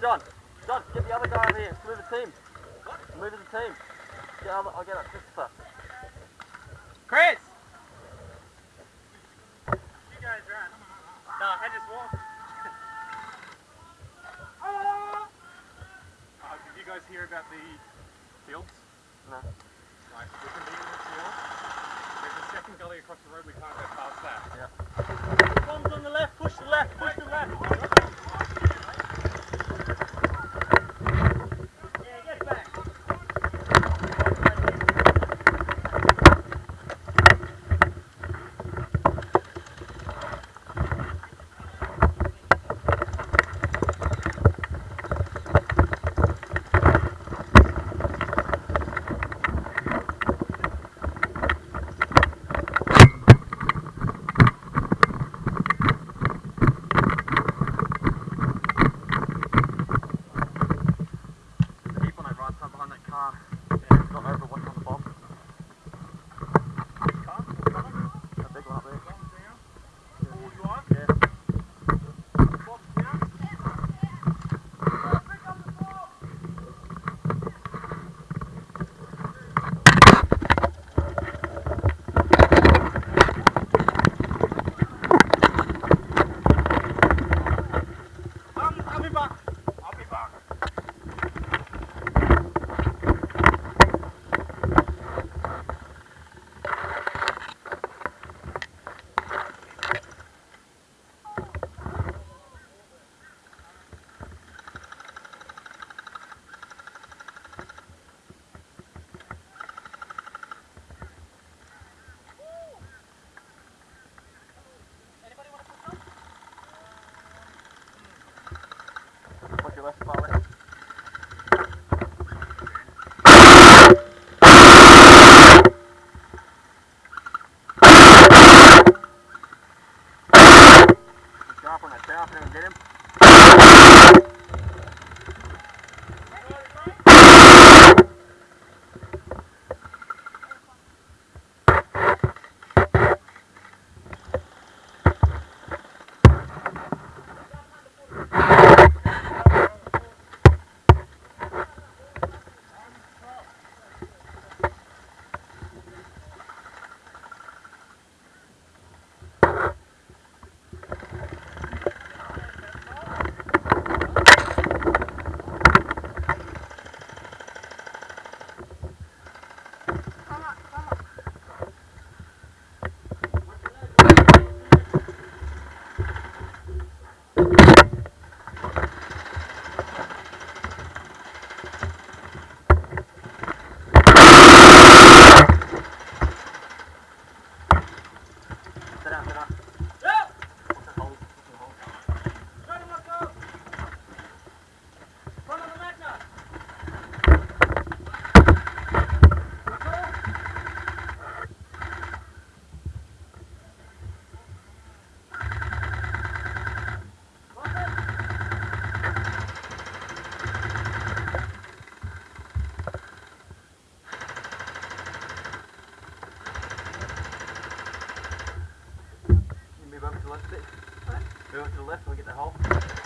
John, John, get the other guy over here. Move the team. Move as a team. Get other, I'll get up, Christopher. Chris! You guys run. No, I just walked. uh, did you guys hear about the fields? No. Right, we can be in the field. There's a second gully across the road, we can't go past that. Yeah. Bombs on the left, push the left, push the left. Your left, you get him. Left a bit. Move over to the left so we get the hole.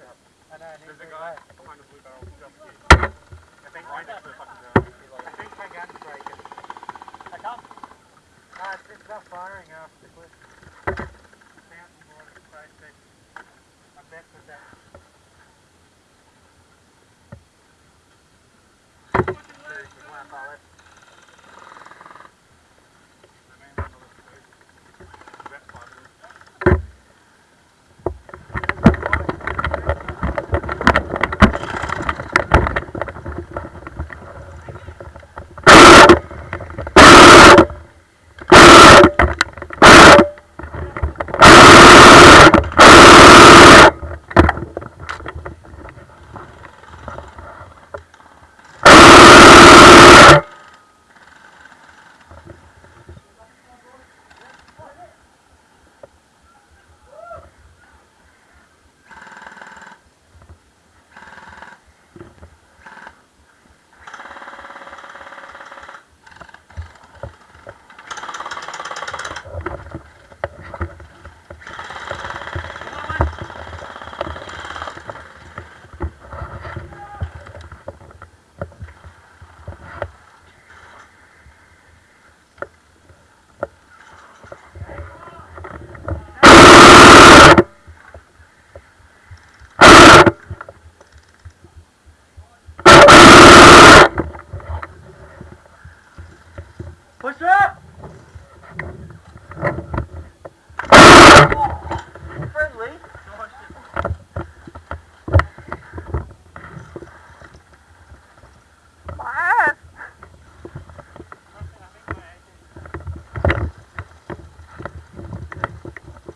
There's a guy behind the blue barrel just here. I think Right my, next to the fucking I uh, think my gun's breaking. I come. No, it's, it's not firing off the cliff. Fountain water spray stick. I bet with that. There's one left.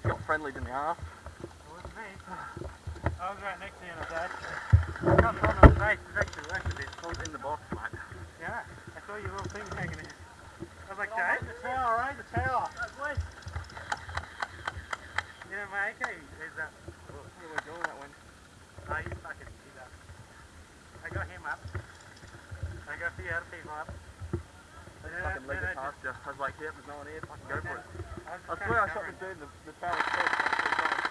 Got friendly ass. It. I was right next to you and I was actually. I got on the face. It's actually worked a in the box, mate. Yeah. I saw your little thing hanging in. I was like, Jay, the tower, right? The tower. You know, my AK is up. We were doing that one. No, he's fucking, he's up. I got him up. I got a few other people up. But then I- Fucking leg then I it past. I was like, yep, there's no one here. Fucking go for it. I, I swear I shot the dude in the, the barrel head like three times.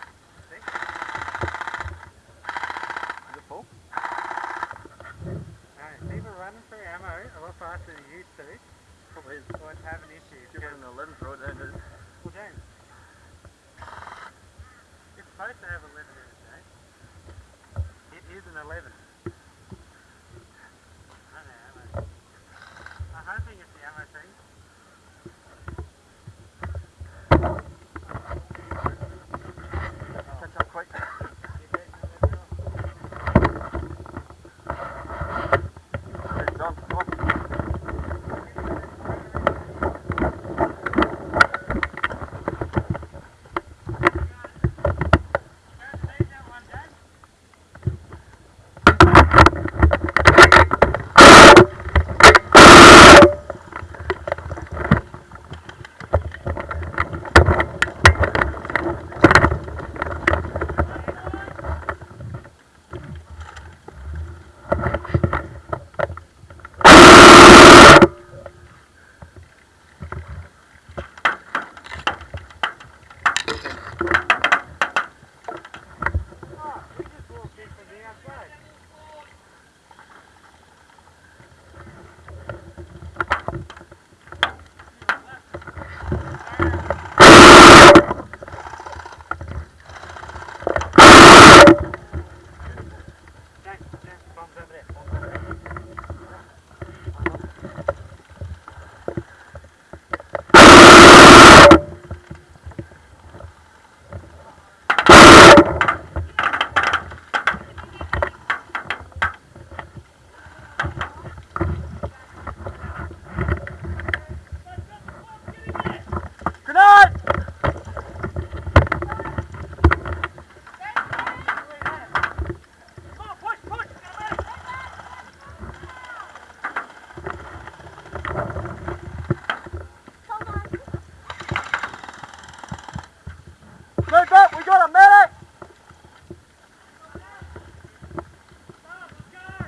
Is it full? No, people running through ammo a lot faster than you used to. Probably is. Or having issues. Give it an 11 throw it down. dude. Well, James. It's supposed to have 11 in it, James. It is an 11.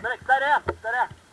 peraí, peraí, peraí.